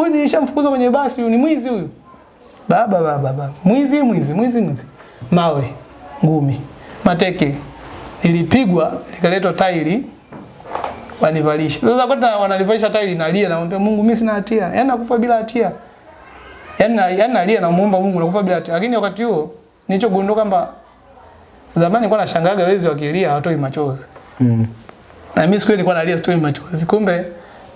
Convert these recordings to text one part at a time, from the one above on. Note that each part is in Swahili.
Huyu nilishamfukuza kwenye basi, huyu ni mwizi huyu. Baba baba baba. Mwizi mwizi mwizi mwizi. Mawe, ngumi, mateke. Nilipigwa, likaletwa tairi wanivalisha. Sasa kwa wanalivalisha tairi nalia namwambia Mungu mimi sina hatia. Yaani nakufa bila hatia. Yaani na- yaani nalia namuomba Mungu nakufa bila hatia. Lakini wakati huo nilichogundua kwamba zamani nilikuwa nashangaga wezi wakilia hawatoi machozi. Mm. Na mimi siku ile nilikuwa nalia sitoi machozi. Kumbe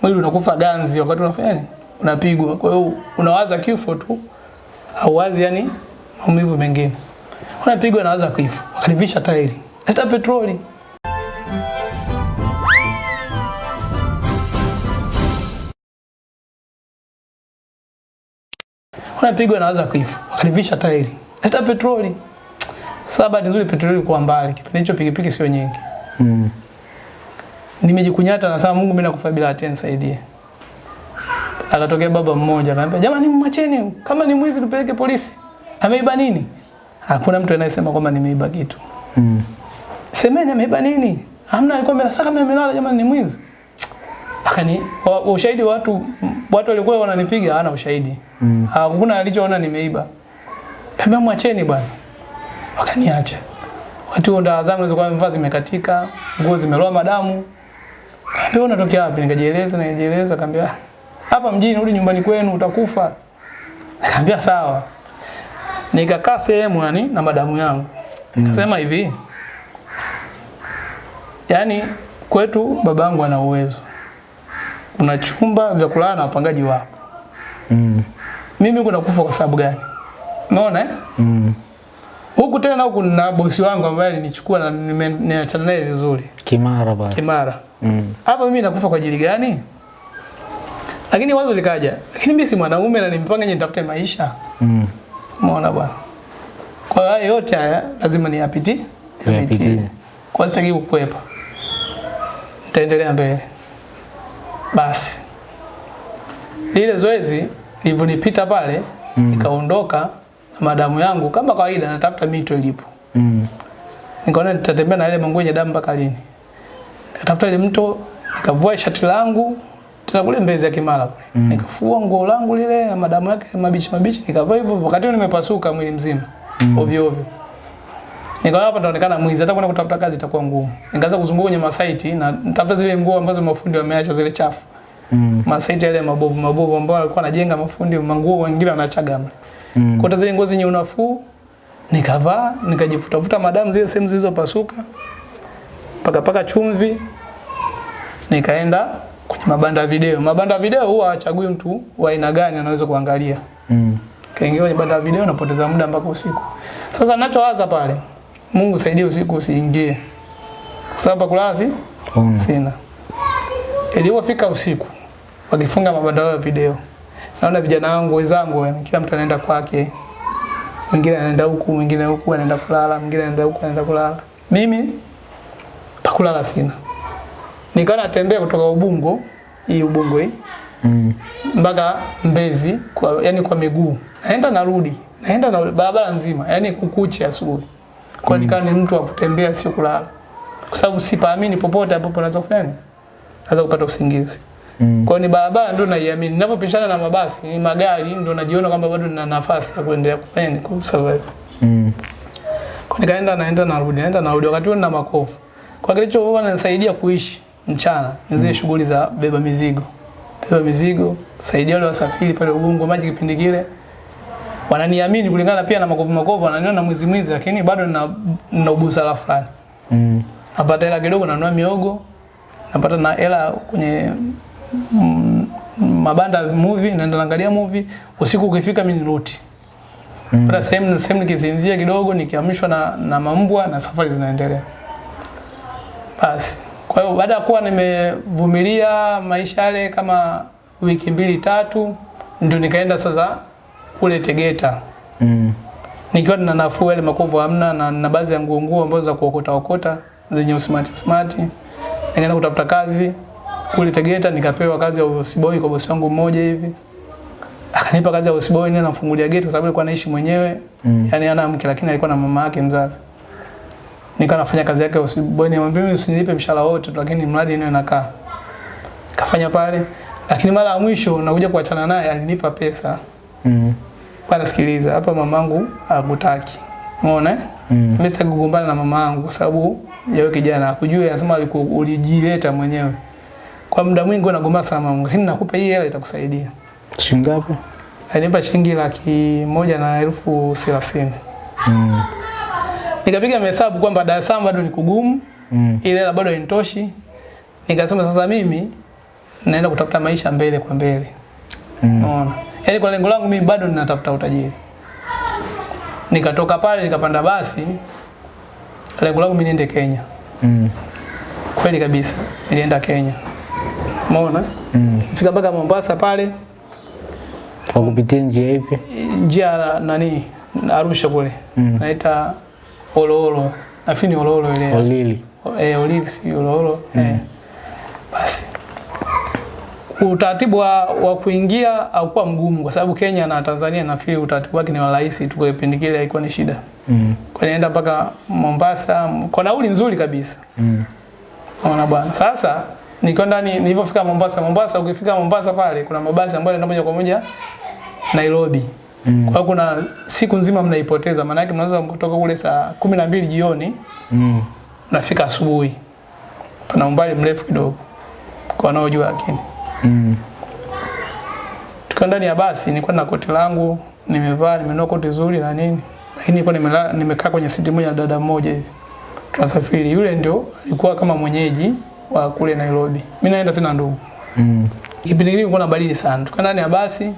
mwili unakufa ganzi wakati unafanya nini? Unapigwa. Kwa hiyo unawaza kifo tu. Hauwazi yani maumivu mengine. Unapigwa nawaza kifo. Wakanivisha tairi. Leta petroli. Unapigwa nawaza kifo. Wakanivisha tairi. Leta petroli. Sasa bahati nzuri petroli kwa mbali. Kipindi hicho pikipiki sio nyingi. Mm. Nimejikunyata na sasa Mungu mimi nakufa bila hata nisaidie. Akatokea baba mmoja akamwambia, "Jamani mwacheni, kama ni mwizi tupeleke polisi. Ameiba nini?" Hakuna mtu anayesema kwamba nimeiba kitu. Mm. Semeni ameiba nini? Hamna alikuwa amelala, sasa kama amelala jamani ni mwizi. Akani wa- ushahidi watu watu walikuwa wananipiga hana ushahidi. Mm. Hakuna alichoona nimeiba. Kaambia mwacheni bwana. Wakaniacha. Wakati huo ndaa zangu zilikuwa mvaa zimekatika, nguo zimeloa madamu. Kaambia unatokea wapi? Nikajieleza, nikajieleza, kaambia hapa mjini, rudi nyumbani kwenu utakufa. Akaambia sawa. Nikakaa sehemu yani na madamu yangu. Nikasema hivi. Yaani kwetu babangu ana uwezo. Kuna chumba vya kulala na wapangaji wapo. Mm. Mimi kuna kufa kwa sababu gani? Umeona eh? Mm. Huku tena huku na bosi wangu ambaye alinichukua na nime- nimeachana naye vizuri. Kimara bwana. Kimara. Mm. Hapa mimi nakufa kwa ajili gani? Lakini wazo likaja. Lakini mimi si mwanaume na nimpanga nitafute maisha. Mm. Umeona bwana. Kwa hiyo haya yote haya lazima niyapitie. Niyapitie. Kwa sitaki kukwepa. Nitaendelea mbele. Basi. Lile zoezi lilivyonipita pale Mm. nikaondoka na madamu yangu kama kawaida natafuta mito ilipo. Mm. Nikaona nitatembea na ile manguo yenye damu mpaka lini. Nikatafuta ile mto, nikavua shati langu tena kule Mbezi ya Kimara kule. Mm. Nikafua nguo langu lile na madamu yake mabichi mabichi, nikavaa hivyo wakati nimepasuka mwili mzima. Mm. Ovyo ovyo. Nikaona hapa ndaonekana mwizi, hata kwenda kutafuta kazi itakuwa ngumu. Nikaanza kuzunguka kwenye masaiti na nitafuta zile nguo ambazo mafundi wameacha zile chafu. Mm. Masaiti yale mabovu mabovu ambao walikuwa wanajenga mafundi, manguo wengine wanachaga mle. Mm. Kuta zile nguo zenye unafuu nikavaa, nikajifutafuta madamu zile sehemu zilizopasuka. Paka paka chumvi. Nikaenda kwenye mabanda ya video. Mabanda ya video huwa hachagui mtu wa aina gani anaweza kuangalia. Mm. Kaingia kwenye banda ya video napoteza muda mpaka usiku. Sasa ninachowaza pale, Mungu saidie usiku usiingie. Kwa sababu pa kulala si mm. sina. Ilipofika usiku, wakifunga mabanda ya video. Naona vijana wangu wenzangu, kila mtu anaenda kwake. Mwingine anaenda huku, mwingine huku anaenda kulala, mwingine anaenda huku anaenda kulala. Mimi pa kulala sina. Nikawa natembea kutoka Ubungo, hii Ubungo hii Mm. mpaka Mbezi kwa, yani kwa miguu. Naenda narudi. Naenda na barabara nzima, yani kukucha asubuhi. Kwa mm. nikawa ni mtu wa kutembea sio kulala. Kwa sababu sipaamini popote ambapo naweza kufanya nini? Naweza kupata usingizi. Mm. Kwa ni barabara ndio naiamini. Ninapopishana na mabasi, ni magari ndio najiona kwamba bado nina nafasi ya kuendelea kufanya kwa sababu Mm. Kwa nikaenda naenda narudi, naenda narudi wakati huo nina makovu. Kwa kilichokuwa nisaidia kuishi mchana ni zile shughuli za beba mizigo. Beba mizigo, saidia wale wasafiri pale Ubungo maji kipindi kile. Wananiamini kulingana pia na makovu makovu, wananiona mwizi mwizi lakini bado nina nina ubusara fulani. Mm. Napata hela kidogo nanunua miogo. Napata na hela kwenye mm, mabanda movie, naenda naangalia movie. Usiku ukifika mimi niruti. Mm. Pata sehemu sehemu nikisinzia kidogo nikiamshwa na, na mambwa na safari zinaendelea. Basi. Kwa hiyo baada ya kuwa nimevumilia maisha yale kama wiki mbili tatu ndio nikaenda sasa kule Tegeta. Mm. Nikiwa na nafuu yale makovu hamna na na baadhi ya nguo nguo ambazo za kuokota okota zenye usmart smart. Nikaenda kutafuta kazi kule Tegeta nikapewa kazi ya usiboi kwa bosi wangu mmoja hivi. Akanipa kazi ya usiboi nina namfungulia geti kwa sababu alikuwa anaishi mwenyewe. Mm. Yaani ana mke lakini alikuwa na mama yake mzazi. Nikawa nafanya kazi yake nikamwambia mimi usinilipe mshahara wote lakini mradi niwe nakaa. Kafanya pale, Lakini mara ya mwisho nakuja kuachana naye alinipa pesa. Mm. Bana sikiliza, hapa mamangu hakutaki. Umeona? Mm. Mimi sikugombana na mamangu kwa sababu yeye kijana. Hakujua anasema ulijileta mwenyewe. Kwa muda mwingi unagombana sana na mamangu. Lakini nakupa hii hela itakusaidia. Shilingi ngapi? Alinipa shilingi laki moja na elfu thelathini. Mm. Nikapiga mahesabu kwamba Dar es Salaam bado ni kugumu, Mm. ile hela bado hainitoshi. Nikasema sasa mimi naenda kutafuta maisha mbele kwa mbele. Mm. yani Yaani kwa lengo langu mimi bado ninatafuta utajiri. Nikatoka pale nikapanda basi. Lengo langu mimi niende Kenya. Mm. Kweli kabisa. Nilienda Kenya. Umeona? Mm. Fika mpaka Mombasa pale, Kwa kupitia njia ipi? njia nani Arusha kule. Mm. Naita Oloolo. Nafikiri ni Ololo ile. Olili. eh, Olili si Ololo. Mm. Eh. Basi utaratibu wa, wa kuingia haukuwa mgumu kwa sababu Kenya na Tanzania nafikiri utaratibu wake ni wa rahisi tu, kwa kipindi kile haikuwa ni shida. Mm. Kwa nienda mpaka Mombasa kwa nauli nzuri kabisa. Mm. Ona bwana. Sasa niko ndani nilipofika Mombasa, Mombasa ukifika Mombasa pale kuna mabasi ambayo yanaenda moja kwa moja Nairobi. Mm. Kwa kuna siku nzima mnaipoteza, maana yake mnaweza kutoka kule saa kumi na mbili jioni Mm. nafika asubuhi. Pana umbali mrefu kidogo kwa wanaojua, lakini Mm. tukiwa ndani ya basi, nilikuwa na koti langu nimevaa, nimenunua koti zuri na nini, lakini nilikuwa nimekaa kwenye siti moja na dada mmoja hivi, tunasafiri. Yule ndio alikuwa kama mwenyeji wa kule Nairobi, mimi naenda sina ndugu. Mm. Kipindi kile kulikuwa na baridi sana, tukiwa ndani ya basi,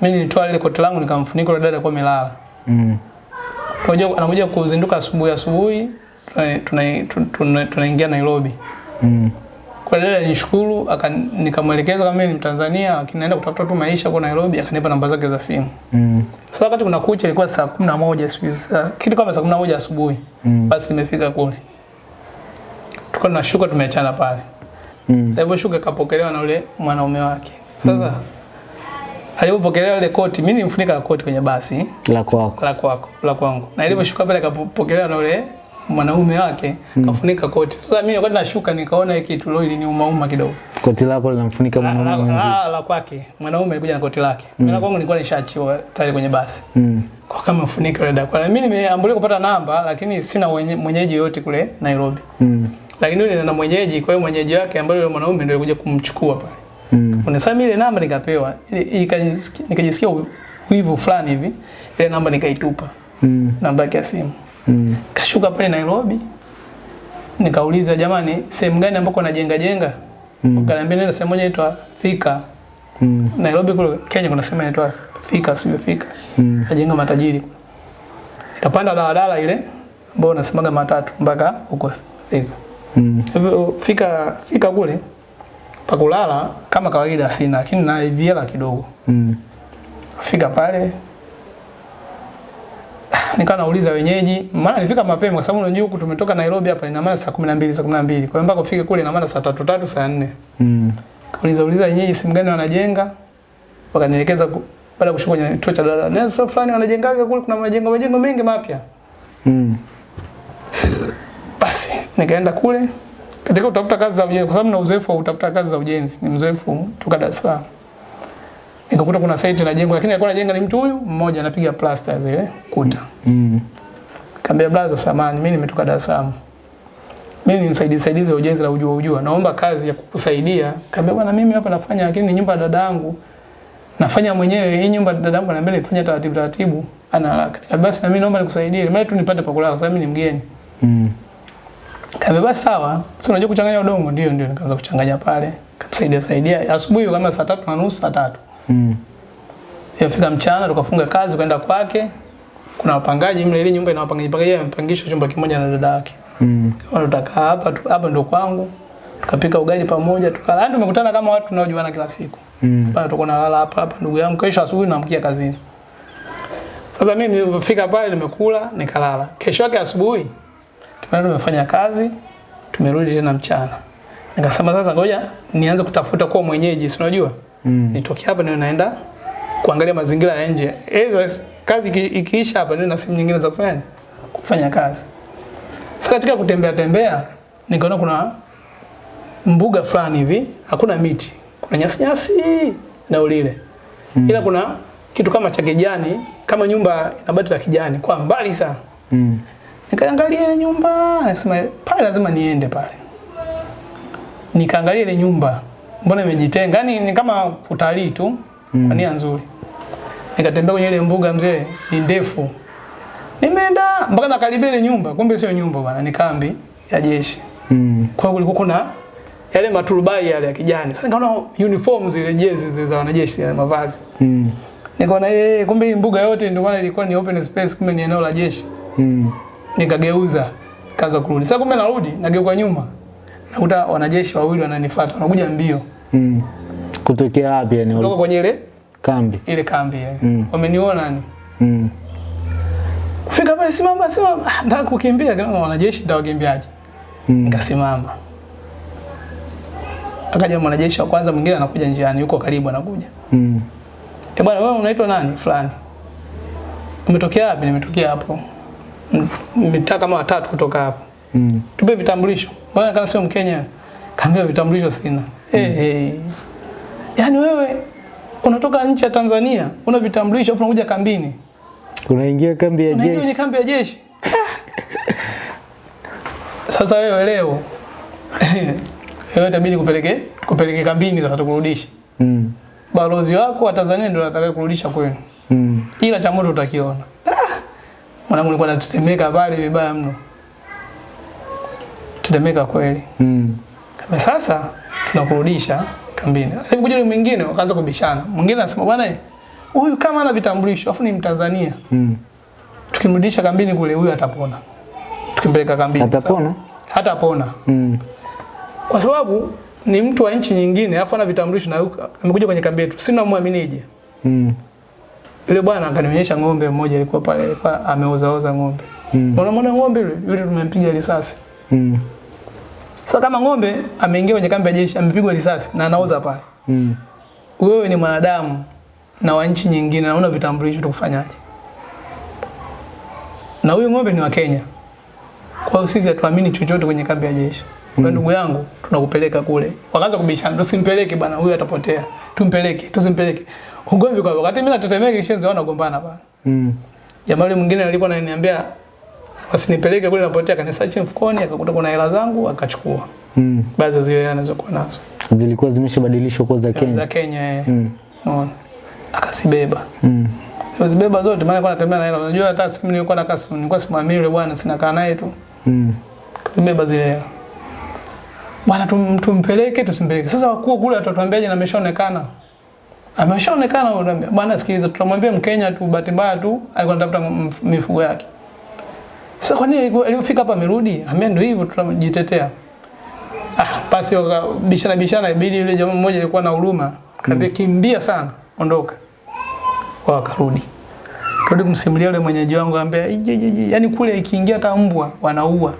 mimi nilitoa lile koti langu nikamfunika yule dada kwa amelala. Mm. Kwa hiyo anakuja kuzinduka asubuhi asubuhi, tunaingia tuna, tuna, Nairobi. Mm. Kwa dada nishukuru, akanikamuelekeza kama mimi ni Mtanzania lakini naenda kutafuta tu maisha kwa Nairobi, akanipa namba zake za simu. Mm. Sasa wakati kuna kucha ilikuwa saa 11 siku za kitu kama saa 11 asubuhi. Mm. Basi nimefika kule. Tulikuwa tunashuka tumeachana pale. Mm. Aliposhuka kapokelewa na yule mwanaume wake. Sasa alipopokelewa ile koti, mimi nilimfunika koti kwenye basi La kwako. la kwako, la kwangu. Na iliposhuka pale akapokelewa na yule mwanaume wake kafunika koti. Sasa mimi wakati nashuka nikaona hiki kitu leo iliniumauma kidogo. Koti lako linamfunika mwanaume mwenzie. la, la kwake mwanaume alikuja na koti lake mimi na kwangu nilikuwa nishaachiwa tayari kwenye basi Mm. kwa kama mfunika ile dada mimi nimeambulia kupata namba lakini sina mwenyeji yote kule Nairobi Mm. lakini yule na mwenyeji kwa hiyo mwenyeji wake ambaye yule mwanaume ndio alikuja kumchukua pale Mm. mimi ile namba nikapewa nikajisikia wivu fulani hivi ile namba nikaitupa Mm. namba yake ya simu Mm. kashuka pale Nairobi nikauliza jamani sehemu gani ambako najenga jenga Mm. wakaniambia nenda sehemu moja inaitwa Fika. Mm. Nairobi kule Kenya kuna sehemu inaitwa Fika, sio Fika. Mm. Najenga matajiri. Nikapanda daladala ile ambayo unasemaga matatu mpaka huko Fika. Mm. Fika fika kule pa kulala kama kawaida sina lakini na hela kidogo. Mm. Fika pale nikawa nauliza wenyeji, maana nilifika mapema kwa sababu unajua huku tumetoka Nairobi hapa ina maana saa 12 saa 12. Kwa hiyo mpaka ufike kule ina maana saa tatu tatu saa 4. Mm. Kauliza uliza wenyeji simu gani wanajenga. Wakanielekeza baada ya kushuka kwenye kituo cha dalala Nenda sehemu fulani wanajengaga kule kuna majengo majengo mengi mapya. Mm. Basi nikaenda kule katika utafuta kazi za ujenzi kwa sababu na uzoefu wa utafuta kazi za ujenzi. Ni mzoefu toka Dar es Salaam. Nikakuta kuna site na jengo, lakini alikuwa anajenga ni mtu huyu mmoja anapiga plaster zile kuta. Mm. Kaambia blaza samani mimi nimetoka Dar es Salaam. Mimi ni msaidizi saidizi wa ujenzi la ujua ujua. Naomba kazi ya kukusaidia. Kaambia bwana mimi hapa nafanya lakini ni nyumba ya dada yangu. Nafanya mwenyewe hii nyumba ya dada yangu ananiambia nifanye taratibu taratibu. Ana haraka. Basi na mimi naomba nikusaidie. Mimi tu nipate pa kulala kwa sababu mimi ni mgeni. Mm. Basi sawa. Si unajua kuchanganya udongo ndio ndio nikaanza kuchanganya pale. Kamsaidia saidia. Asubuhi kama saa tatu na nusu saa tatu. Mm. Yafika mchana tukafunga kazi kwenda kwake. Kuna wapangaji mle ile nyumba ina wapangaji pangaji amepangishwa chumba kimoja na dada yake. Mm. Kama tutakaa hapa tu, hapa ndio kwangu. Tukapika ugali pamoja, tukala. Yaani tumekutana kama watu tunaojuana kila siku. Mm. Pale tuko nalala hapa hapa ndugu yangu. Kesho asubuhi naamkia kazini. Sasa mimi nilipofika pale nimekula, nikalala. Kesho yake asubuhi tumeenda tumefanya kazi, tumerudi tena mchana. Nikasema sasa ngoja nianze kutafuta kwa mwenyeji, si unajua? Mm. Nitoke hapa ndio naenda kuangalia mazingira ya nje. Eza kazi ikiisha hapa ndio na simu nyingine za kufanya kufanya kazi. Sasa katika kutembea tembea nikaona kuna mbuga fulani hivi, hakuna miti. kuna nyasi nyasi na ulile. mm. Ila kuna kitu kama cha kijani, kama nyumba ina bati la kijani kwa mbali sana. Mm. Nikaangalia ile nyumba, nikasema pale lazima niende pale. Nikaangalia ile nyumba, mbona imejitenga? Yaani ni kama utalii tu, kwa nia nzuri. Nikatembea kwenye ile mbuga mzee, ni ndefu. Nimeenda mpaka nakaribia ile nyumba, kumbe sio nyumba bwana, ni kambi ya jeshi. Mm. Kwa hiyo kulikuwa kuna yale maturubai yale ya kijani. Sasa nikaona uniform zile jezi zile za wanajeshi yale mavazi. Mm. Nikaona yeye kumbe hii mbuga yote ndio maana ilikuwa ni open space kumbe ni eneo la jeshi. Mm. Nikageuza, kaanza kurudi. Sasa kumbe narudi, nageuka nyuma. Nakuta wanajeshi wawili wananifuata, wanakuja mbio. Mm. Kutokea wapi yani? Kutoka kwenye ile Kambi. ile kambi ile. Mm. Wameniona ni. Mm. Kufika pale simama simama, Ah, nataka kukimbia kama wanajeshi nitawakimbiaje? Mm. Nikasimama. Akaja mwanajeshi wa kwanza mwingine anakuja njiani, yuko karibu anakuja. Mm. Eh bwana wewe unaitwa nani? Fulani. Umetokea wapi? Nimetokea hapo. Mitaa kama watatu kutoka hapo. Mm. Tupe vitambulisho. Mbona kama sio Mkenya? Kaambia vitambulisho sina. Eh hey, Yaani wewe unatoka nchi ya Tanzania, una vitambulisho afu unakuja kambini. Unaingia kambi ya jeshi Unaingia kambi ya jeshi. Sasa wewe leo wewe itabidi kupeleke kupeleke kambini sasa tukurudishe. Mm. Balozi wako wa Tanzania ndio anataka kurudisha kwenu. Mm. ila cha moto utakiona. Mwanangu nilikuwa natetemeka pale vibaya mno. Tetemeka kweli. Mm. Kama sasa tunakurudisha kambini. Alipokuja yule mwingine wakaanza kubishana. Mwingine anasema bwana huyu kama ana vitambulisho afu ni Mtanzania. Mm. Tukimrudisha kambini kule huyu atapona. Tukimpeleka kambini. Atapona? Hatapona. Mm. Kwa sababu ni mtu wa nchi nyingine afu ana vitambulisho na amekuja kwenye kambi yetu. Sina muaminije. Mm. Yule bwana akanionyesha ng'ombe mmoja alikuwa pale alikuwa ameozaoza ng'ombe. Mm. Unamwona ng'ombe yule? Yule tumempiga risasi. Mm. Sasa kama ng'ombe ameingia kwenye kambi ya jeshi amepigwa risasi na anaoza pale. Mm. Wewe ni mwanadamu na wa nchi nyingine na una vitambulisho tukufanyaje? Na huyu ng'ombe ni wa Kenya. Kwa hiyo sisi hatuamini chochote kwenye kambi ya jeshi. Mm. Kwa ndugu yangu tunakupeleka kule. Wakaanza kubishana, tusimpeleke bwana, huyu atapotea. Tumpeleke, tusimpeleke. Ugomvi kwa wakati mimi natetemeka kishenzi wanagombana bwana. Mm. Jamaa yule mwingine alikuwa ananiambia wasinipeleke kule napotea, kanisearch mfukoni, akakuta kuna hela zangu akachukua. Mm. Baadhi ya zile hela anazokuwa nazo Zilikuwa zimeshabadilishwa kuwa za za Kenya. Kenya eh. Mm. Unaona? Akasibeba. Mm. Akazibeba zote maana alikuwa anatembea na hela. Unajua hata simu nilikuwa na kasi, nilikuwa simwamini yule bwana, sina kaa naye tu. Mm. Akazibeba zile hela. Bwana tum, tumpeleke tusimpeleke. Sasa wakuu kule atatuambiaje na ameshaonekana? Ameshaonekana bwana sikiliza tutamwambia Mkenya tu bahati mbaya tu alikuwa anatafuta mifugo yake. Sasa kwa nini alipo- alipofika hapa amerudi? Ambia ndio hivyo tutajitetea. Ah, basi bishana bishana ibidi yule jamaa mmoja alikuwa na huruma. Kaambia kimbia sana, ondoka. Kwa wakarudi. Rudi kumsimulia yule mwenyeji wangu ambia yani kule ikiingia hata mbwa wanaua.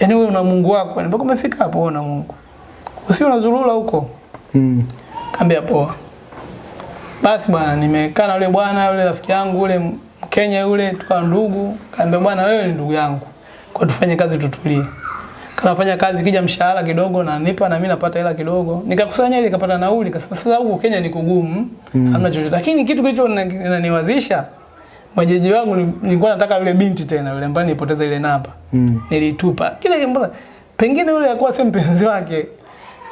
Yani wewe una Mungu wako, mpaka umefika hapo una Mungu. Usio unazurura huko. Mm. Kaambia poa. Basi bwana, nimekaa na yule bwana yule rafiki yangu yule Mkenya yule tukawa ndugu. Kaambia bwana, wewe ni ndugu yangu. Kwa tufanye kazi tutulie. Kanafanya kazi kija mshahara kidogo na nipa na mimi napata hela kidogo. Nikakusanya ile nikapata nauli, kasema sasa huko Kenya ni kugumu, mm. hamna chochote. Lakini kitu kilicho naniwazisha mwenyeji wangu nilikuwa nataka yule binti tena yule ambaye nilipoteza ile namba. Mm. Nilitupa. Kile mbona pengine yule alikuwa sio mpenzi wake.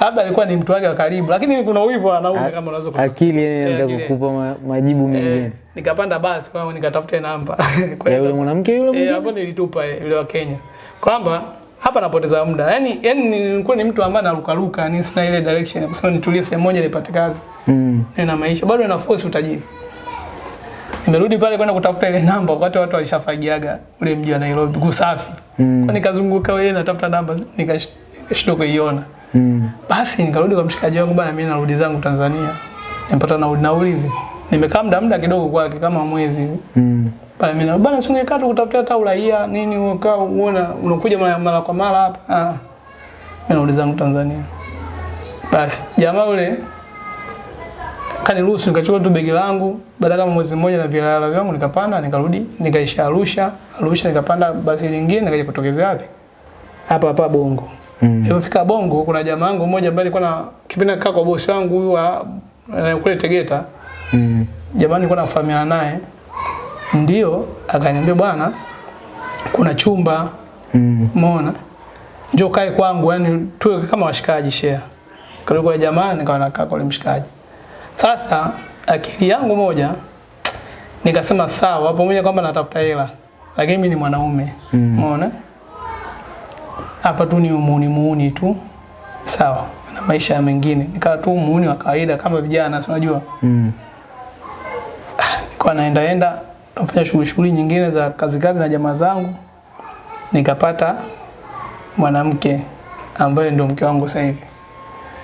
Labda alikuwa ni mtu wake wa karibu, lakini kuna wivu anaume kama unaweza kukupa Akili yeye anaweza kukupa majibu mengine. Eh, nikapanda basi kwa nikatafuta namba. Kwa Ya yule mwanamke yule eh, mwingine. hapo nilitupa yule wa Kenya. Kwamba hapa napoteza muda. Yaani yaani nilikuwa ni mtu ambaye narukaruka, ni sina ile direction ya kusema nitulie sehemu moja nipate kazi. Mm. na maisha bado na force utajiri. Nimerudi pale kwenda kutafuta ile namba wakati watu walishafagiaga ule mji wa Nairobi kusafi. Mm. Kwa nikazunguka wewe natafuta namba nikashindwa kuiona. Mm. Basi nikarudi kwa mshikaji wangu bana, mimi narudi zangu Tanzania. Nimepata nauli naulizi. Nimekaa muda muda kidogo kwake kama mwezi hivi. Mm. Pale mimi bwana bana, si ungekaa tu kutafuta hata uraia nini, ukaa uona unakuja mara, mara kwa mara hapa. Ah. Mimi narudi zangu Tanzania. Basi jamaa yule kaniruhusu nikachukua tu begi langu baada kama mwezi mmoja na vilala vyangu nikapanda nikarudi nikaisha Arusha Arusha nikapanda basi lingine nikaja kutokezea wapi hapa hapa Bongo Mm. Nilipofika Bongo kuna jamaa wangu mmoja ambaye alikuwa na kipindi nakaa kwa bosi wangu huyu wa kule Tegeta. Mm. Jamaa nilikuwa nafahamiana naye. Ndio akaniambia bwana kuna chumba Mm. umeona njoo kae kwangu yani tuwe kama washikaji share. Kwa jamaa nikawa nakaa kwa mshikaji. Sasa akili yangu moja nikasema sawa pamoja kwamba natafuta hela lakini mimi ni mwanaume. Umeona? Mm. Hapa tu ni muuni muuni tu. Sawa. Na maisha mengine. Nikawa tu muuni wa kawaida kama vijana, si unajua. Mm. Nilikuwa naenda enda nafanya shughuli shughuli nyingine za kazi kazi na jamaa zangu. Nikapata mwanamke ambaye ndio mke wangu sasa hivi.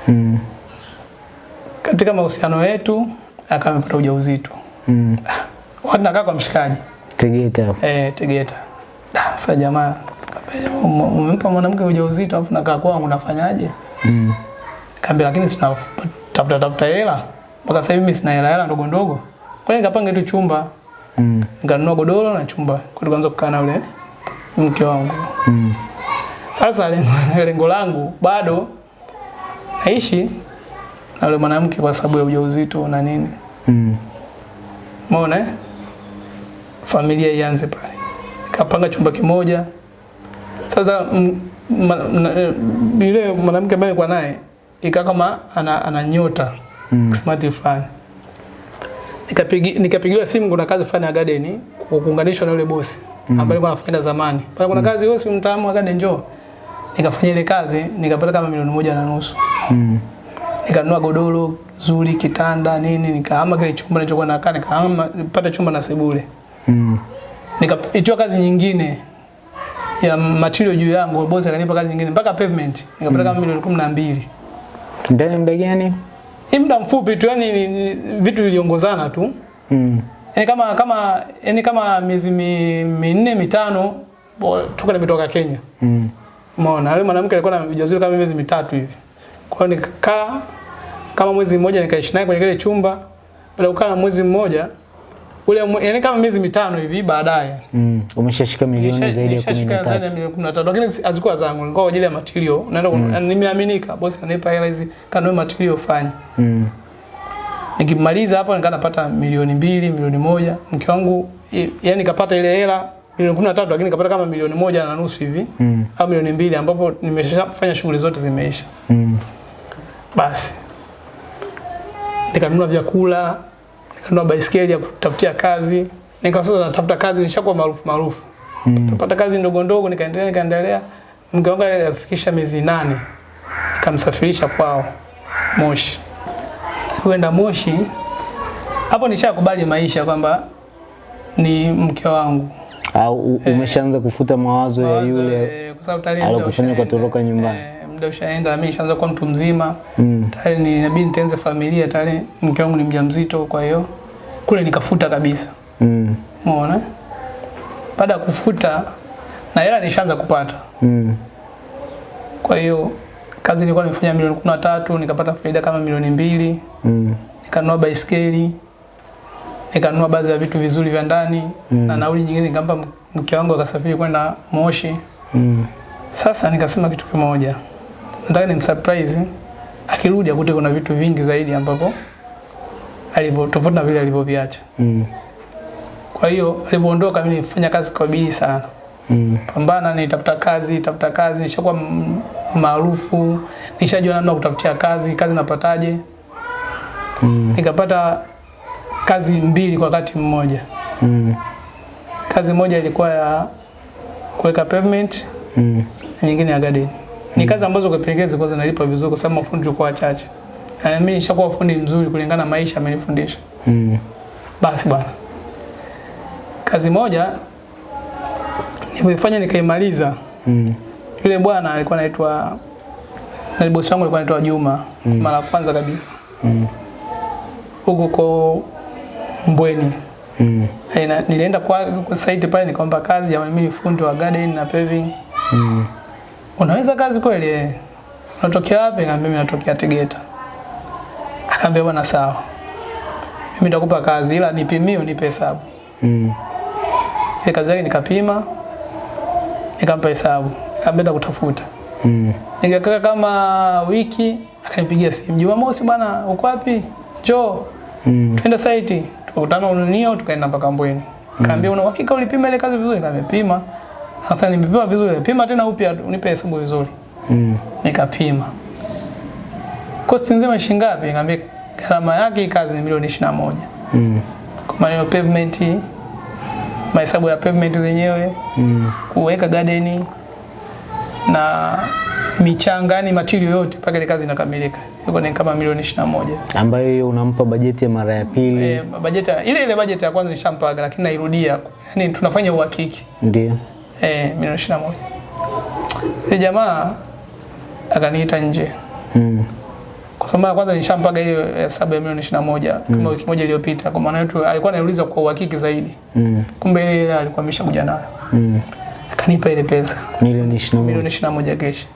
Mm. Katika mahusiano yetu akawa amepata ujauzito. Mm. Wakati nakaa kwa mshikaji Tegeta. eh, Tegeta. Da, Sasa jamaa "Ume- umempa mwanamke ujauzito afu nakaa kwangu nafanyaje? Mm. Kaambia lakini sina tafuta tafuta hela. Mpaka sasa hivi mimi sina hela hela ndogo ndogo. Kwa hiyo nikapanga tu chumba, Mm. nikanunua godoro na chumba. Kwa tukaanza kukaa na yule mke wangu. Mm. Sasa lengo- lengo langu bado naishi na yule mwanamke kwa sababu ya ujauzito na nini. Mm. Umeona eh? Familia ianze pale. Kapanga chumba kimoja. Sasa eh, yule mwanamke ambaye nilikuwa naye ikaa kama ana, ana nyota Mm. smart fulani. Nikapigi, nikapigiwa simu kuna kazi fulani ya garden kuunganishwa na yule bosi ambaye alikuwa anafanya zamani. Pale kuna kazi wewe si mtaalamu wa garden njoo. Nikafanya ile kazi nikapata kama milioni moja na nusu. Mm. Nikanunua godoro zuri, kitanda nini, nikahama kile chumba nilichokuwa nakaa, nikahama nipate chumba na sebule. Mm. Nikaitiwa kazi nyingine ya material juu yangu, bosi akanipa kazi nyingine mpaka pavement. Nikapata kama milioni kumi na mbili. Ndani muda gani? Hii muda mfupi tu, yani ni, ni, vitu viliongozana tu. Mm. yani kama kama yani kama miezi minne mitano toka nimetoka Kenya. Mm. Umeona, yule mwanamke alikuwa na ujauzito kama miezi mitatu hivi. Kwa hiyo nikakaa kama mwezi mmoja nikaishi naye kwenye kile chumba. Baada ya kukaa na mwezi mmoja ule yani kama miezi mitano hivi baadaye. Mm. Umeshashika milioni zaidi ya kumi Nishashika na zaidi ya milioni 13 lakini azikuwa hazikuwa zangu, nilikuwa kwa ajili ya material. Naenda mm. nimeaminika, bosi anipa hela hizi kanunue material fanye. Mm. Nikimaliza hapo nikaa napata milioni mbili, milioni moja. Mke wangu yani nikapata ile hela milioni 13 lakini nikapata kama milioni moja na nusu hivi Mm. au milioni mbili ambapo nimeshafanya shughuli zote zimeisha. Mm. Basi nikanunua vyakula, nikanunua baisikeli ya kutafutia kazi. Nika sasa natafuta kazi, nishakuwa maarufu maarufu. Mm. Kazi ndogo ndogo, nikaendelea nikaendelea. Mke wangu alifikisha miezi nane, nikamsafirisha kwao Moshi. Kwenda Moshi, hapo nishakubali maisha kwamba ni mke wangu. Au u- umeshaanza kufuta mawazo mawazo ya yule eh, alokufanya ushaenda. ukatoroka nyumbani. Eh, muda ushaenda, mimi nishaanza kuwa mtu mzima. Mm. Tayari ni inabidi nitenze familia, tayari mke wangu ni mjamzito, kwa hiyo kule nikafuta kabisa. Mm. Umeona? Baada ya kufuta na hela nishaanza kupata. Mm. Kwa hiyo kazi nilikuwa nimefanya milioni 13, nikapata faida kama milioni mbili, Mm. nikanunua baisikeli, nikanunua baadhi ya vitu vizuri vya ndani Mm. na nauli nyingine nikampa mke wangu akasafiri kwenda Moshi. Mm. Sasa nikasema kitu kimoja, nataka ni msurprise akirudi akute kuna vitu vingi zaidi ambapo alivyo tofauti na vile alivyoviacha. Mm. Kwa hiyo alipoondoka, mimi nilifanya kazi kwa bidii sana, Mm. pambana, nitafuta kazi, tafuta kazi, nishakuwa maarufu, nishajua namna kutafutia kazi, kazi napataje. Mm. Nikapata kazi mbili kwa wakati mmoja. Mm. Kazi moja ilikuwa ya kuweka pavement Mm. nyingine ya garden. Ni kazi ambazo kwa pekee zilikuwa zinalipa vizuri kwa sababu mafundi tulikuwa wachache. Na mimi nishakuwa fundi mzuri kulingana na maisha amenifundisha. Mm. Basi bwana. Kazi moja nilipoifanya nikaimaliza, Mm. yule bwana alikuwa anaitwa na bosi wangu alikuwa anaitwa Juma Mm. mara ya kwanza kabisa Mm. huko kwa Mbweni. Mm. Nilienda kwa, kwa site pale nikaomba kazi, ya mimi fundi wa garden na paving. Mm. Unaweza kazi kweli? eh? Unatokea wapi? Nikamwambia mimi natokea Tegeta. Akaambia bwana sawa. Mimi nitakupa kazi ila nipimie unipe hesabu. Mm. Ile kazi yake nikapima nikampa hesabu. Akaambia kutafuta. Mm. Nikakaa kama wiki, akanipigia simu, Jumamosi bwana, uko wapi? Njoo Mm. twende site. Tukakutana Ununio, tukaenda mpaka Mbweni. Kaambia una uhakika ulipima ile kazi vizuri? Nikamepima. Sasa nimepima vizuri, pima tena upya unipe hesabu vizuri. Mm. Nikapima. Kosti nzima shilingi ngapi? Nikamwambia gharama yake kazi ni milioni 21. Mm. Kwa maana pavement, mahesabu ya pavement zenyewe, Mm. kuweka garden na michanga, yani material yote mpaka ile kazi inakamilika. Yuko ni kama milioni 21. Ambayo hiyo unampa bajeti ya mara ya pili. Eh, bajeti ile ile bajeti ya kwanza nishampaga lakini nairudia. Yaani tunafanya uhakiki. Ndio. Eh, milioni 21. Ile jamaa akaniita nje. Mm. Kwa sababu mara kwanza nishampaga ile hesabu ya milioni 21 kama wiki moja iliyopita. Kwa maana yetu alikuwa anauliza kwa uhakiki zaidi. Mm. Kumbe ile ile alikuwa ameshakuja nayo. Mm. Akanipa ile pesa Milioni 21. milioni 21 kesh.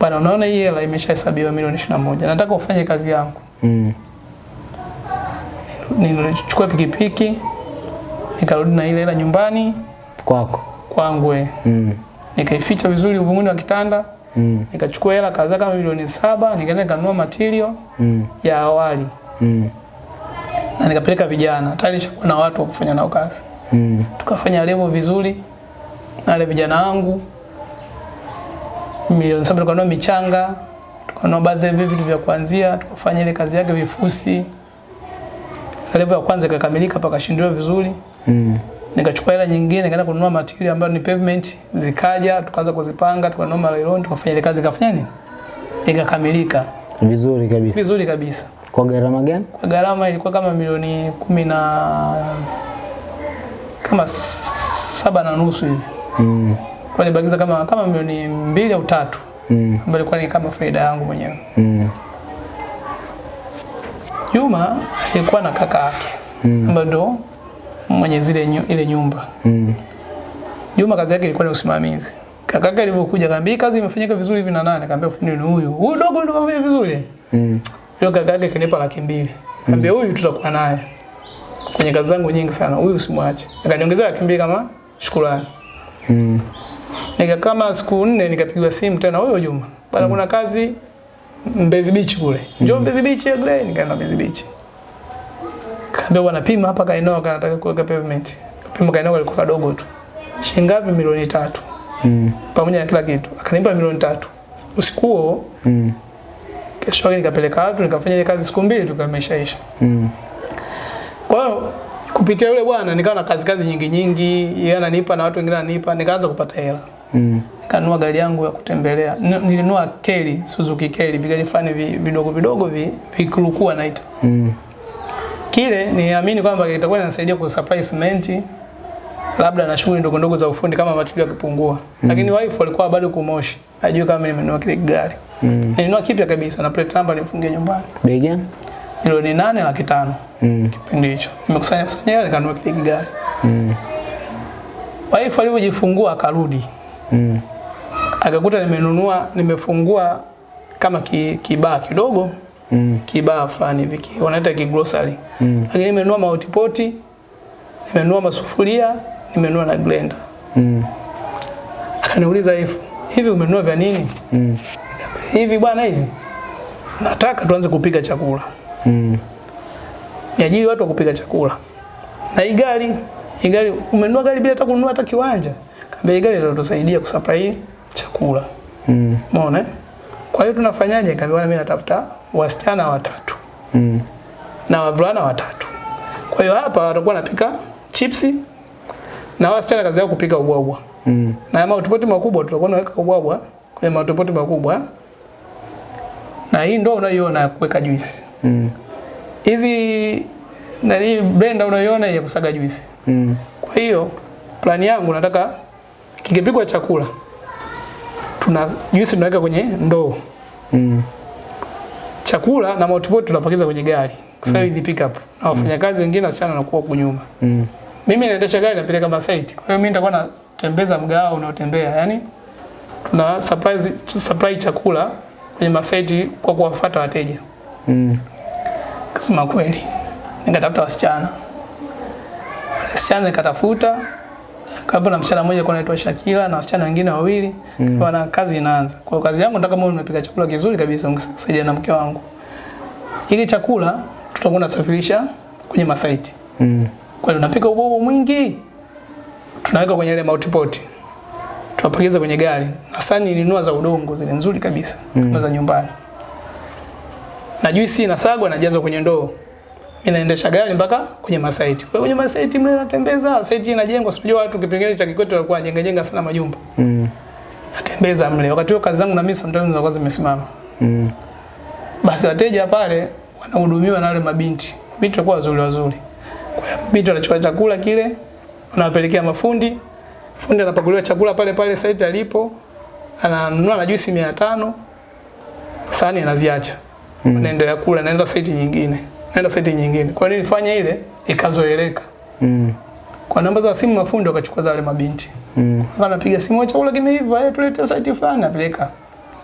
Bana, unaona hii hela imeshahesabiwa milioni 21. Nataka ufanye kazi yangu. Mm. Nilichukua pikipiki nikarudi na ile hela nyumbani Kwako. Kwangu eh. Mm. Nikaificha vizuri uvunguni wa kitanda, Mm. nikachukua hela kadhaa kama milioni saba, nikaenda nikanunua material Mm. ya awali Mm. na nikapeleka vijana. Tayari nishakuwa na watu wa kufanya nao kazi. Mm. Tukafanya level vizuri na wale vijana wangu. Milioni saba tukanunua michanga, tukanunua baadhi ya vitu vya kuanzia, tukafanya ile kazi yake vifusi. Level ya kwanza ikakamilika pakashindiliwa vizuri. Mm. Nikachukua hela nyingine nikaenda kununua material ambayo ni pavement, zikaja tukaanza kuzipanga, tukanunua malailoni, tukafanya ile kazi ikafanya nini? Ikakamilika Vizuri kabisa. vizuri kabisa. Kwa gharama gani? Kwa gharama ilikuwa kama milioni kumi na kama saba na nusu hivi. Mm. Kwa nibakiza kama kama milioni mbili au tatu Mm. ambayo ilikuwa ni kama faida yangu mwenyewe. Mm. Juma alikuwa na kaka yake Mm. ambaye ndo mwenye zile nyu, ile nyumba. Mm. Juma kazi yake ilikuwa ni usimamizi. Kaka yake alivyokuja kaambia kazi imefanyika vizuri hivi na nani? Kaambia fundi ni huyu. Huyu dogo ndo kafanya vizuri. Mm. Yule kaka yake kanipa laki mbili. Kaambia huyu tutakuwa naye. Kwenye kazi zangu nyingi sana. Huyu usimwache. Akaniongezea laki mbili kama shukrani. Mm. Nika kama siku nne nikapigwa simu tena huyo Juma. Bana mm. kuna kazi Mbezi Beach kule. Njoo mm. Mbezi Beach ya Glen, nikaenda Mbezi Beach. Kaambia wanapima hapa kaeneo kanataka kuweka pavement. Pima kaeneo kalikuwa kadogo tu. Shilingi ngapi? Milioni tatu. Mm. Pamoja na kila kitu. Akanipa milioni tatu. Usiku huo Mm. kesho yake nikapeleka watu nikafanya ile kazi siku mbili tukameshaisha. Mm. Kwa hiyo kupitia yule bwana nikawa na kazi kazi nyingi nyingi, yeye ananipa na watu wengine ananipa, nikaanza kupata hela. Mm. Nikanunua gari yangu ya kutembelea. Nilinua Nilinunua Keli, Suzuki Keli, vigari fulani vi- vidogo vidogo vi vikurukua naita. Mm. Kile niamini kwamba kitakuwa kinasaidia ku supply cement labda na shughuli ndogo ndogo za ufundi kama matilio yakipungua. Mm. Lakini wife alikuwa bado kumoshi. Hajui kama mimi nimenunua kile gari. Mm. Nilinunua kipya kabisa na plate number nifungie nyumbani. Bei gani? Milioni nane laki tano Mm. kipindi hicho. Nimekusanya kusanya hela nikanunua kile gari. Mm. Wife alipojifungua akarudi. Mm. Akakuta nimenunua nimefungua kama ki, kidogo Mm. kibaa fulani hivi wanaita kigrocery. Mm. Lakini nimenunua mahotipoti, nimenunua masufuria, nimenunua na blender. Mm. Akaniuliza hivi, hivi umenunua vya nini? Mm. Hivi bwana hivi. Nataka tuanze kupika chakula. Mm. Niajiri watu wa kupika chakula. Na hii gari, hii gari umenunua gari bila hata kununua hata kiwanja. Kaambia hii gari itatusaidia kusupply chakula. Mm. Umeona? Kwa hiyo tunafanyaje? Kaambia mimi natafuta wasichana watatu Mm. na wavulana watatu. Kwa hiyo hapa watakuwa wanapika chipsi na wasichana kazi yao kupika ubwabwa. Mm. Na matopoti makubwa tutakuwa naweka ubwabwa kwenye matopoti makubwa. Na hii ndio unayoiona ya kuweka juisi. Mm. Hizi na hii blender unayoiona ya kusaga juisi. Mm. Kwa hiyo plani yangu nataka kikipikwa chakula tuna juisi tunaweka kwenye ndoo. Mm. Chakula na motorboat tunapakiza kwenye gari. Kwa sababu ni pick up. Na wafanyakazi wengine wasichana wanakuwa huko nyuma. Mm. Mimi naendesha gari napeleka masaiti. Kwa hiyo mimi nitakuwa natembeza mgao unaotembea. Yaani tuna supply supply chakula kwenye masaiti kwa kuwafuata wateja. Mm. Kusema kweli. Nikatafuta wasichana. Wasichana nikatafuta Hapo na msichana mmoja kwa anaitwa Shakila na wasichana wengine wawili. Mm. Wana kazi inaanza. Kwa kazi yangu nataka mimi nimepika chakula kizuri kabisa msaidia na mke wangu. Ili chakula tutakuwa tunasafirisha kwenye masaiti. Mm. Kwa hiyo tunapika ubobo mwingi. Tunaweka kwenye ile multipot. Tunapakiza kwenye gari. Na sani nilinunua za udongo zile nzuri kabisa mm. kama za nyumbani. Na juisi inasagwa na jazo kwenye ndoo. Mimi naendesha gari mpaka kwenye masaiti. Kwa kwenye masaiti mle natembeza, saiti inajengwa, sijui watu kipengele cha Kikwete walikuwa jenga jenga sana majumba. Mm. Natembeza mle. Wakati huo kazi zangu na mimi sometimes zinakuwa zimesimama. Mm. Basi wateja pale wanahudumiwa na wale mabinti. Mabinti walikuwa wazuri wazuri. Kwa mabinti wanachukua chakula kile, wanawapelekea mafundi. Fundi anapakuliwa chakula pale pale saiti alipo. Ananunua na juisi 500. Sahani anaziacha. Mm. Anaendelea kula, naenda saiti nyingine. Naenda site nyingine. Kwa nini nifanye ile ikazoeleka? Mm. Kwa namba za simu mafundi wakachukua zale mabinti. Mm. Wanapiga simu chakula kimeiva, eh tulete site fulani napeleka.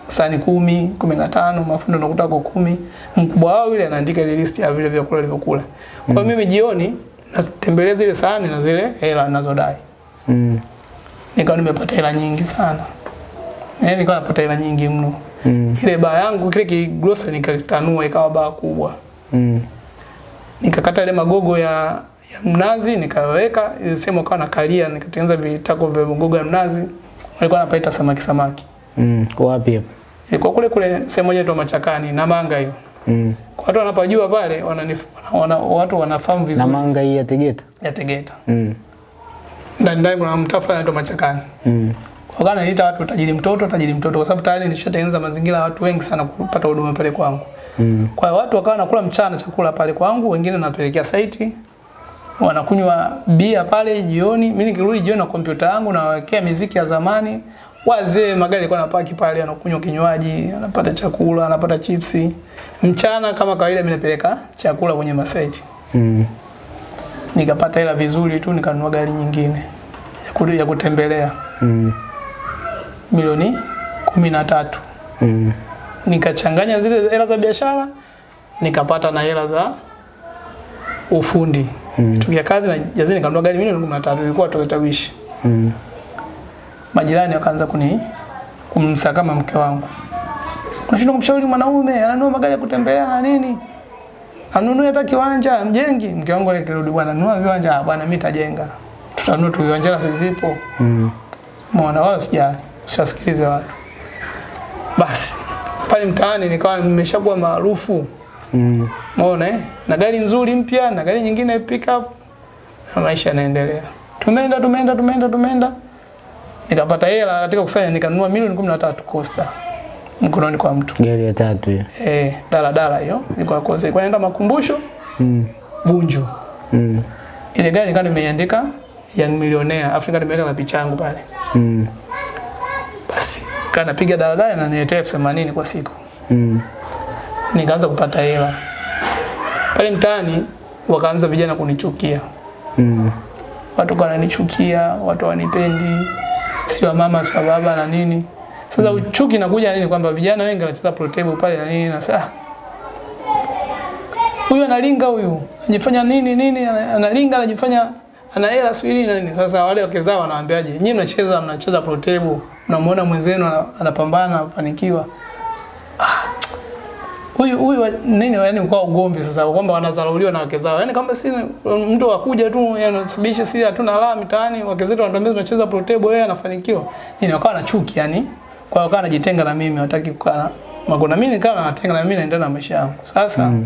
Sani kumi, kumi na tano, mafundi nakuta kwa kumi. Mkubwa wao yule anaandika ile list ya vile vyakula alivyokula. Kwa hiyo mimi jioni natembelea zile sahani na zile hela ninazodai. Mm. Nikawa nimepata hela nyingi sana. Eh, nikawa napata hela nyingi mno. Mm. Ile baa yangu kile kigrocery nikatanua ikawa baa kubwa. Mm. Nikakata ile magogo ya ya mnazi nikaweka ile sehemu akawa nakalia nikatengeneza vitako vya magogo ya mnazi. Walikuwa wanapaita samaki samaki. Mm. Wapi hapo? Ilikuwa kule kule sehemu moja tu Machakani na manga hiyo. Mm. Watu wanapojua pale wananif, wana, watu wanafahamu vizuri. Na manga hii ya Tegeta. ya Tegeta. Mm. Ndani ndani kuna mtaa fulani anaitwa Machakani. Mm. Kwa kana niita watu tajiri mtoto, tajiri mtoto kwa sababu tayari nilishatengeneza mazingira ya watu wengi sana kupata huduma pale kwangu. Mm. Kwa hiyo watu wakawa nakula mchana chakula pale kwangu, wengine napelekea saiti. Wanakunywa bia pale jioni. Mimi nikirudi jioni na kompyuta yangu nawekea miziki ya zamani. Wazee magari yalikuwa napaki pale, anakunywa kinywaji, anapata chakula, anapata chipsi. Mchana kama kawaida mimi napeleka chakula kwenye masaiti. Mm. Nikapata hela vizuri tu nikanunua gari nyingine ya ku- ya kutembelea Mm. milioni kumi na tatu. Mm. Nikachanganya zile hela za biashara nikapata na hela za ufundi Mm. tukia kazi na jazini nikanunua gari milioni 13 ilikuwa Toyota Wish Mm. majirani wakaanza kuni kumsakama mke wangu unashindwa kumshauri mwanaume ananua magari ya kutembelea na nini anunue hata kiwanja mjengi mke wangu ile kirudi bwana nunua viwanja "Ah, bwana mimi tajenga tutanunua tu viwanja na sizipo Mm. mwana wao sija usiwasikilize watu. Basi pale mtaani nikawa nimeshakuwa maarufu. Mm. Umeona eh? Na gari nzuri mpya na gari nyingine pickup na maisha yanaendelea. Tumeenda tumeenda tumeenda tumeenda. Nikapata hela katika kusanya nikanunua milioni 13 Costa mkononi kwa mtu. Gari ya tatu hiyo. Eh, dala dala hiyo Nilikuwa kosa. kwa naenda makumbusho Mm. Bunju. Mm. Ile gari nikawa nimeandika Young Millionaire, Afrika nimeweka na picha yangu pale. Mm. Basi kaa napiga daladala na niletea elfu themanini kwa siku. Mm. Nikaanza kupata hela pale mtaani, wakaanza vijana kunichukia, Mm. watu kwa wananichukia, watu wanipendi, sio mama sio baba na nini. Sasa mm. uchuki inakuja nini, kwamba vijana wengi wanacheza pro table pale na nini, na saa huyu analinga, huyu anajifanya nini nini, analinga, anajifanya ana hela swili nini. Sasa wale wake zao wanawaambiaje, nyinyi mnacheza mnacheza pro table, mnamuona mwenzenu ana- anapambana anafanikiwa, huyu huyu nini yani kwa ugomvi sasa kwamba wanadharauliwa na wake zao. Yani kama si mtu akuja tu yani sibishi si hatuna raha mitaani wake zetu wanatuambia tunacheza pro table yeye anafanikiwa. Nini wakawa na chuki yani. Kwa hiyo wakawa anajitenga na mimi hataki kukaa Magona. Mimi nikawa natenga na mimi naendelea na maisha yangu. Sasa Mm.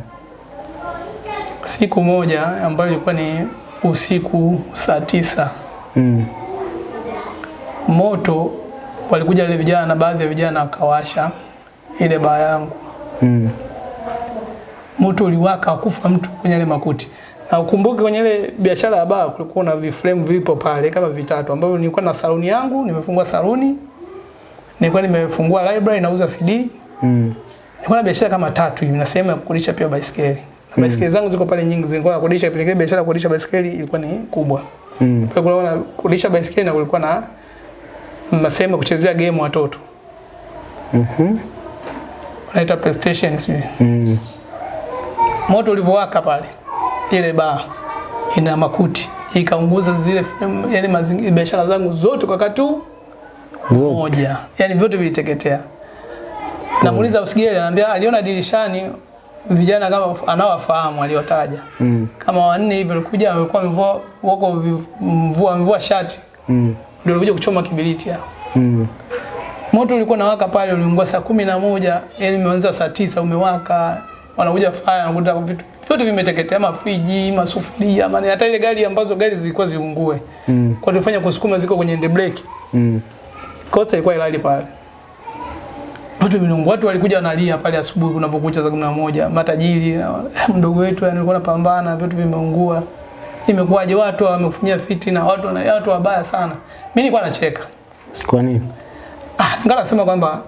siku moja ambayo ilikuwa ni usiku saa tisa Mm. moto walikuja wale vijana na baadhi ya vijana wakawasha ile baa yangu Mm. moto uliwaka akufa mtu kwenye ile makuti. Na ukumbuke kwenye ile biashara ya baa kulikuwa na viframe vipo pale kama vitatu ambavyo nilikuwa na saluni yangu, nimefungua saluni. Nilikuwa nimefungua library nauza CD. Mm. Nilikuwa na biashara kama tatu hivi na sehemu ya kukodisha pia baisikeli. Na baisikeli zangu ziko pale nyingi, zilikuwa nakodisha pia biashara kodisha kukodisha baisikeli ilikuwa ni kubwa. Mm. Kwa hiyo kulikuwa na kukodisha baisikeli na kulikuwa na masema kuchezea game watoto. Mhm. Mm Naita PlayStation sijui. Mm. moto ulivowaka pale ile baa ina makuti ikaunguza zile yale mazingira biashara zangu zote kwa katu moja, Yaani vyote viliteketea. Namuuliza usigeli, anambia aliona dirishani vijana kama anawafahamu aliotaja Mm. kama wanne hivi walikuja walikuwa wamevua wako mvua mvua shati Mm. ndio walikuja kuchoma kibiriti hapo. Mm. Moto ulikuwa nawaka pale, uliungua saa kumi na moja yani imeanza saa tisa umewaka, wanakuja fire wanakuta vitu vyote vimeteketea, mafriji, masufuria, maana hata ile gari ambazo gari zilikuwa ziungue Mm. kwa tufanya kusukuma ziko kwenye end brake, Mm. kosa ilikuwa ilali pale. Watu watu walikuja wanalia pale asubuhi kunapokucha saa kumi na moja, matajiri mdogo wetu yani alikuwa anapambana, vitu vimeungua. Imekuwaje watu wamefanyia fitina, watu na watu wabaya sana. Mimi nilikuwa nacheka. Kwa nini? Ah, ningana sema kwamba